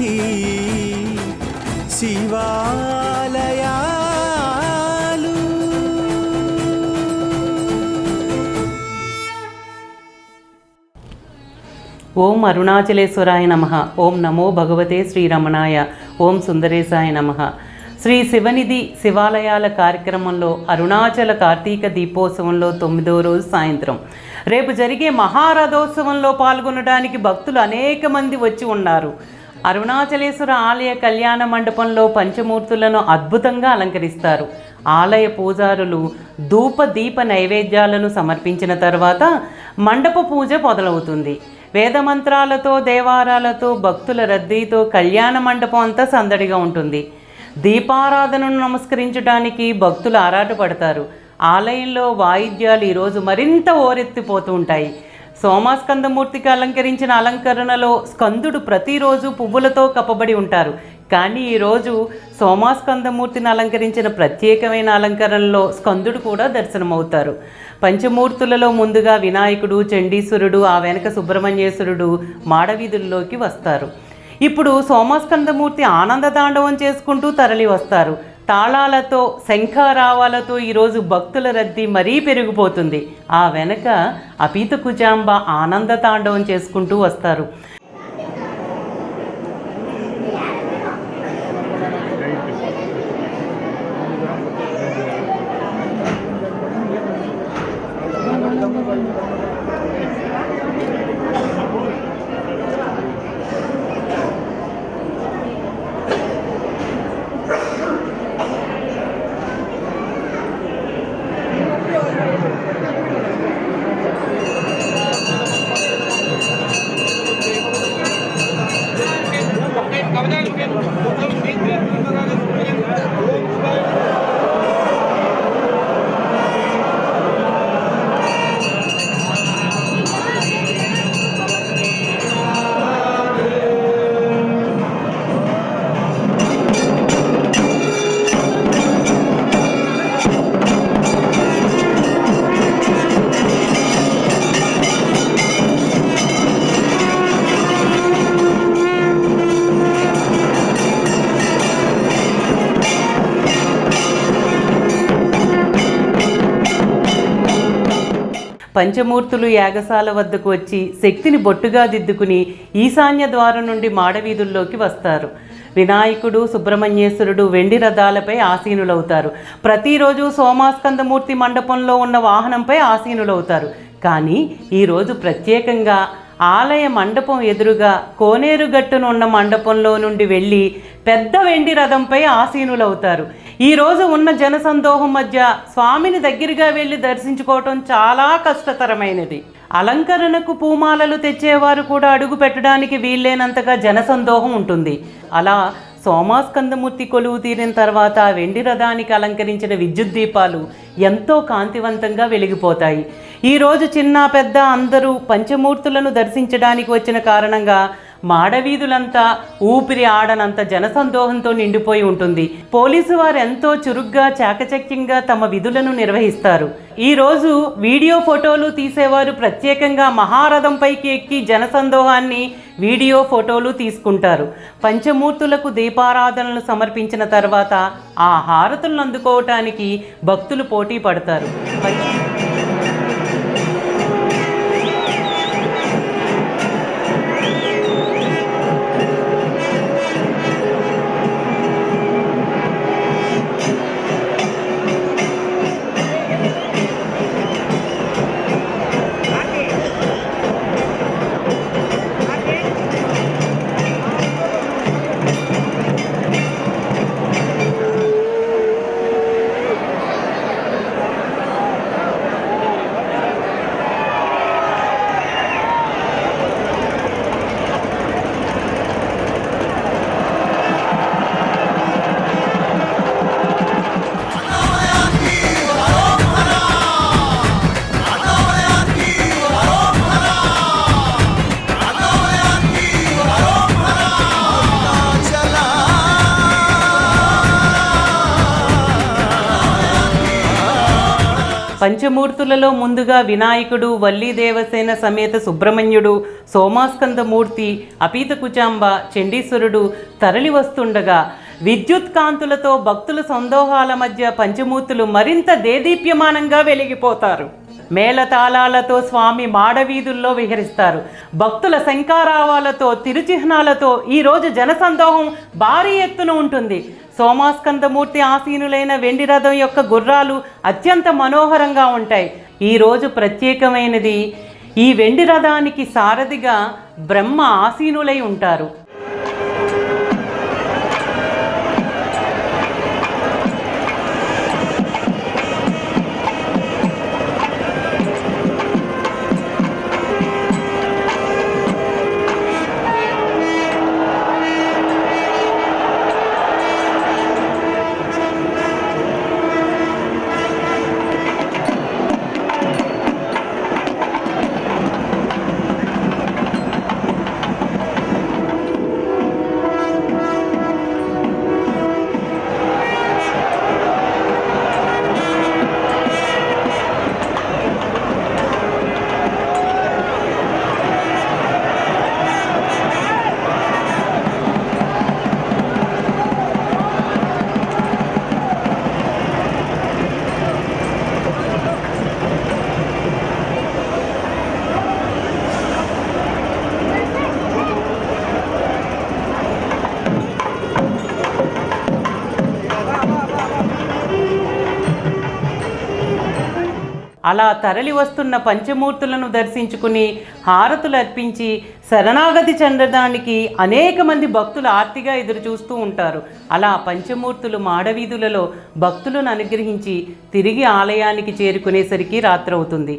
వీధి శివాలయాలు. ఓం అరుణాచలేశ్వరాయ నమ. ఓం నమో భగవతే శ్రీరమణాయ. ఓం సుందరేశాయ నమ. శ్రీ శివనిధి శివాలయాల కార్యక్రమంలో అరుణాచల కార్తీక దీపోత్సవంలో తొమ్మిదో రోజు సాయంత్రం. రేపు జరిగే మహారథోత్సవంలో పాల్గొనడానికి భక్తులు అనేక మంది వచ్చి ఉన్నారు. అరుణాచలేశ్వర ఆలయ కళ్యాణ మండపంలో పంచమూర్తులను అద్భుతంగా అలంకరిస్తారు. ఆలయ పూజారులు ధూప దీప నైవేద్యాలను సమర్పించిన తర్వాత మండప పూజ మొదలవుతుంది. వేదమంత్రాలతో దేవారాలతో భక్తుల రద్దీతో కళ్యాణ మండపం అంతా సందడిగా ఉంటుంది. దీపారాధనను నమస్కరించడానికి భక్తులు ఆరాటపడతారు. ఆలయంలో వాయిద్యాలు ఈరోజు మరింత ఓరెత్తిపోతూ ఉంటాయి. సోమాస్కందమూర్తికి అలంకరించిన అలంకరణలో స్కందుడు ప్రతిరోజు పువ్వులతో కప్పబడి ఉంటారు. కానీ ఈరోజు సోమాస్కందమూర్తిని అలంకరించిన ప్రత్యేకమైన అలంకరణలో స్కందుడు కూడా దర్శనమవుతారు. పంచమూర్తులలో ముందుగా వినాయకుడు చండీశ్వరుడు ఆ వెనక సుబ్రహ్మణ్యేశ్వరుడు మాడవీధుల్లోకి వస్తారు. ఇప్పుడు సోమాస్కందమూర్తి ఆనంద తాండవం చేసుకుంటూ తరలి వస్తారు తాళాలతో శంఖారావాలతో ఈరోజు భక్తుల రద్దీ మరీ పెరిగిపోతుంది. ఆ వెనక అపీత కుజాంబ ఆనంద తాండవం చేసుకుంటూ వస్తారు. 5年間 పంచమూర్తులు యాగశాల వద్దకు వచ్చి శక్తిని బొట్టుగా దిద్దుకుని ఈశాన్య ద్వారం నుండి మాడవీధుల్లోకి వస్తారు. వినాయకుడు సుబ్రహ్మణ్యేశ్వరుడు వెండి రథాలపై ఆసీనులవుతారు. ప్రతిరోజు సోమాస్కందమూర్తి మండపంలో ఉన్న వాహనంపై ఆసీనులవుతారు. కానీ ఈరోజు ప్రత్యేకంగా ఆలయ మండపం ఎదురుగా కోనేరుగట్టును ఉన్న మండపంలో నుండి వెళ్ళి పెద్ద వెండి రథంపై ఆసీనులవుతారు. ఈ రోజు ఉన్న జనసందోహం మధ్య స్వామిని దగ్గరగా వెళ్ళి దర్శించుకోవటం చాలా కష్టతరమైనది. అలంకరణకు పూమాలలు తెచ్చేవారు కూడా అడుగు పెట్టడానికి వీల్లేనంతగా జనసందోహం ఉంటుంది. అలా సోమాస్కందమూర్తి కొలువు తీరిన తర్వాత వెండి రథానికి అలంకరించిన విద్యుత్ దీపాలు ఎంతో కాంతివంతంగా వెలిగిపోతాయి. ఈరోజు చిన్న పెద్ద అందరూ పంచమూర్తులను దర్శించడానికి వచ్చిన కారణంగా మాడవీధులంతా ఊపిరి ఆడనంత జనసందోహంతో నిండిపోయి ఉంటుంది. పోలీసు వారు ఎంతో చురుగ్గా చాకచక్యంగా తమ విధులను నిర్వహిస్తారు. ఈరోజు వీడియో ఫోటోలు తీసేవారు ప్రత్యేకంగా మహారథంపైకి ఎక్కి జనసందోహాన్ని వీడియో ఫోటోలు తీసుకుంటారు. పంచమూర్తులకు దీపారాధనలు సమర్పించిన తర్వాత ఆ హారతులను అందుకోవటానికి భక్తులు పోటీ పడతారు. పంచమూర్తులలో ముందుగా వినాయకుడు వల్లి దేవసేన సమేత సుబ్రహ్మణ్యుడు సోమాస్కందమూర్తి అపీత కుచాంబ చండీశ్వరుడు తరలి వస్తుండగా విద్యుత్ కాంతులతో భక్తుల సందోహాల మధ్య పంచమూర్తులు మరింత దేదీప్యమానంగా వెలిగిపోతారు. మేళతాళాలతో స్వామి మాడవీధుల్లో విహరిస్తారు. భక్తుల శంకారావాలతో తిరుచిహ్నాలతో ఈరోజు జనసందోహం భారీ ఎత్తున ఉంటుంది. సోమాస్కందమూర్తి ఆసీనులైన వెండి రథం యొక్క గుర్రాలు అత్యంత మనోహరంగా ఉంటాయి. ఈరోజు ప్రత్యేకమైనది ఈ వెండి రథానికి సారథిగా బ్రహ్మ ఆసీనులై ఉంటారు. అలా తరలి వస్తున్న పంచమూర్తులను దర్శించుకుని హారతులు అర్పించి శరణాగతి చెందడానికి అనేక మంది భక్తులు ఆర్తిగా ఎదురు చూస్తూ ఉంటారు. అలా పంచమూర్తులు మాడవీధులలో భక్తులను అనుగ్రహించి తిరిగి ఆలయానికి చేరుకునేసరికి రాత్రవుతుంది.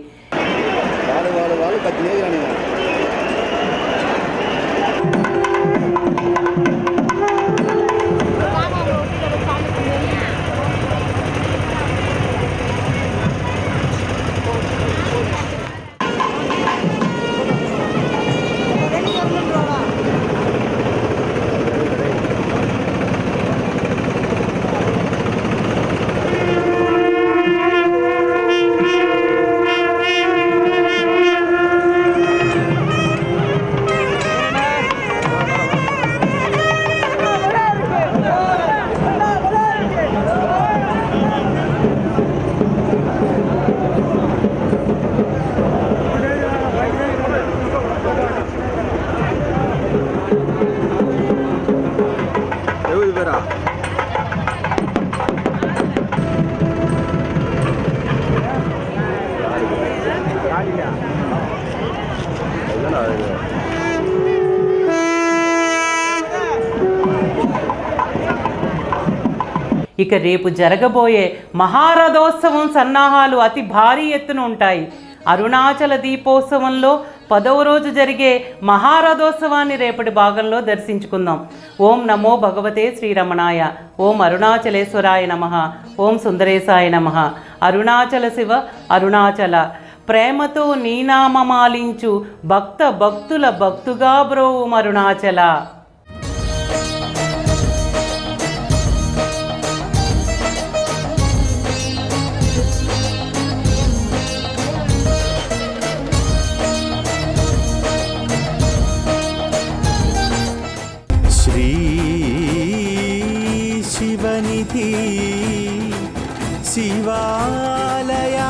ఇక రేపు జరగబోయే మహారథోత్సవం సన్నాహాలు అతి భారీ ఎత్తున ఉంటాయి. అరుణాచల దీపోత్సవంలో పదవ రోజు జరిగే మహారథోత్సవాన్ని రేపటి భాగంలో దర్శించుకుందాం. ఓం నమో భగవతే శ్రీరమణాయ. ఓం అరుణాచలేశ్వరాయ నమ. ఓం సుందరేశాయ నమ. అరుణాచల శివ అరుణాచల. ప్రేమతో నీనామమాలించు భక్త భక్తుల భక్తుగా బ్రోవు అరుణాచల शिवालया